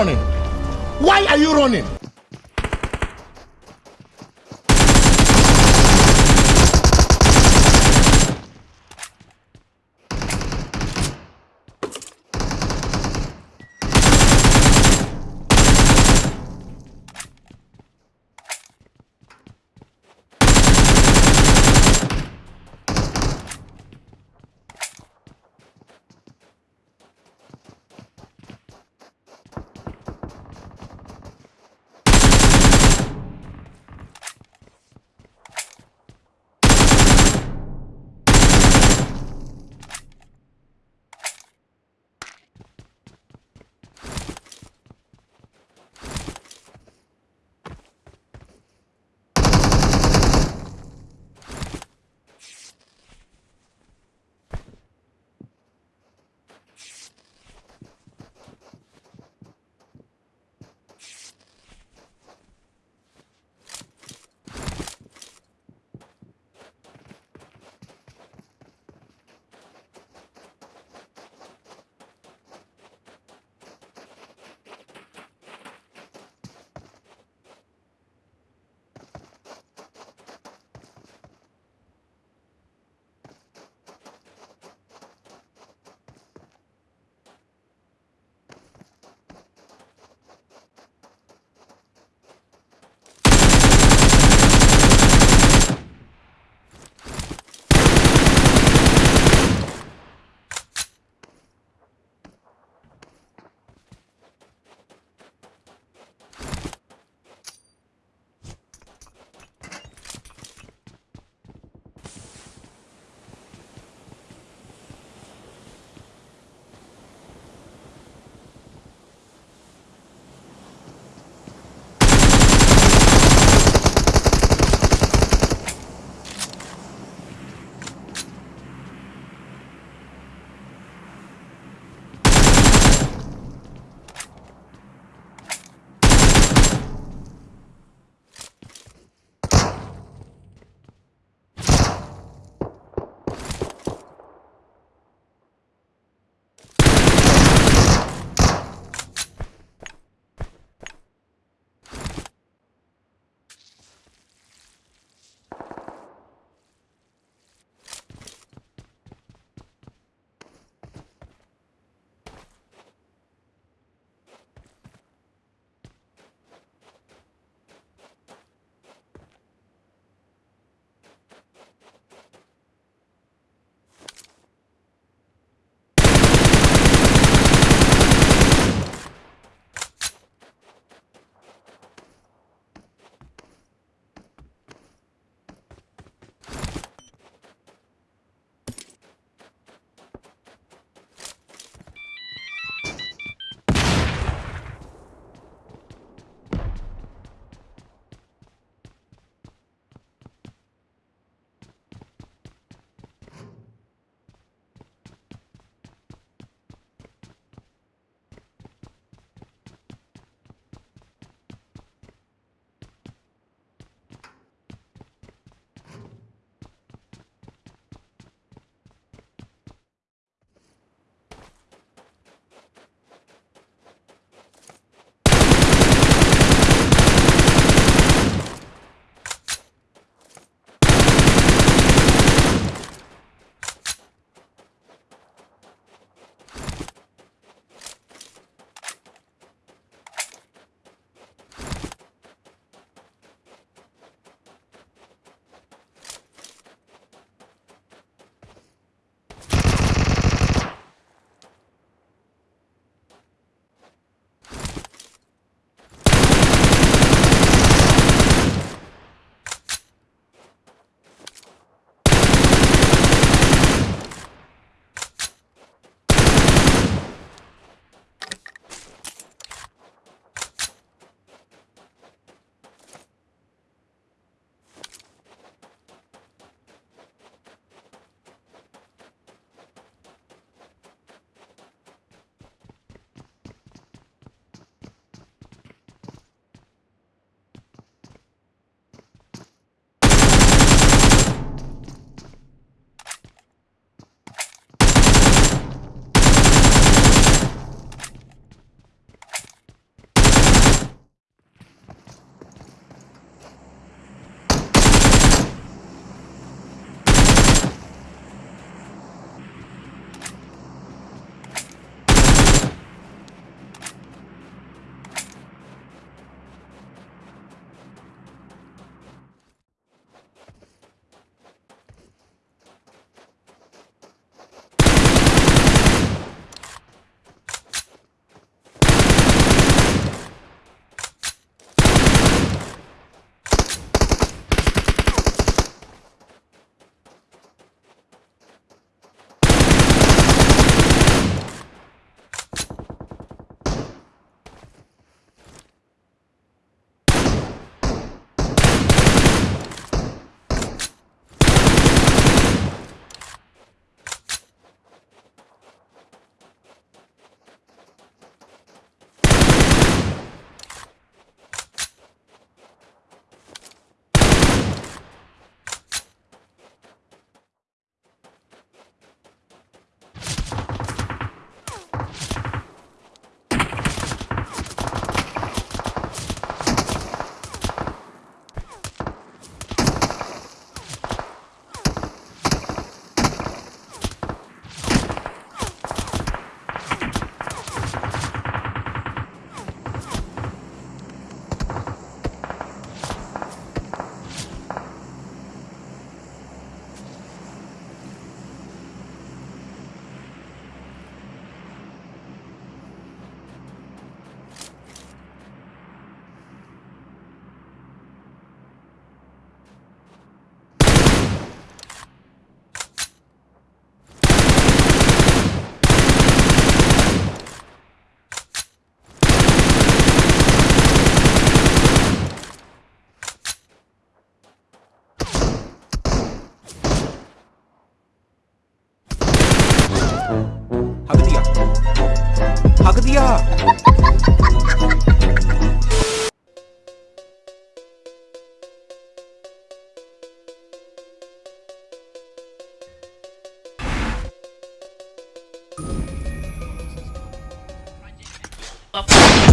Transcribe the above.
running? Why are you running? や Up.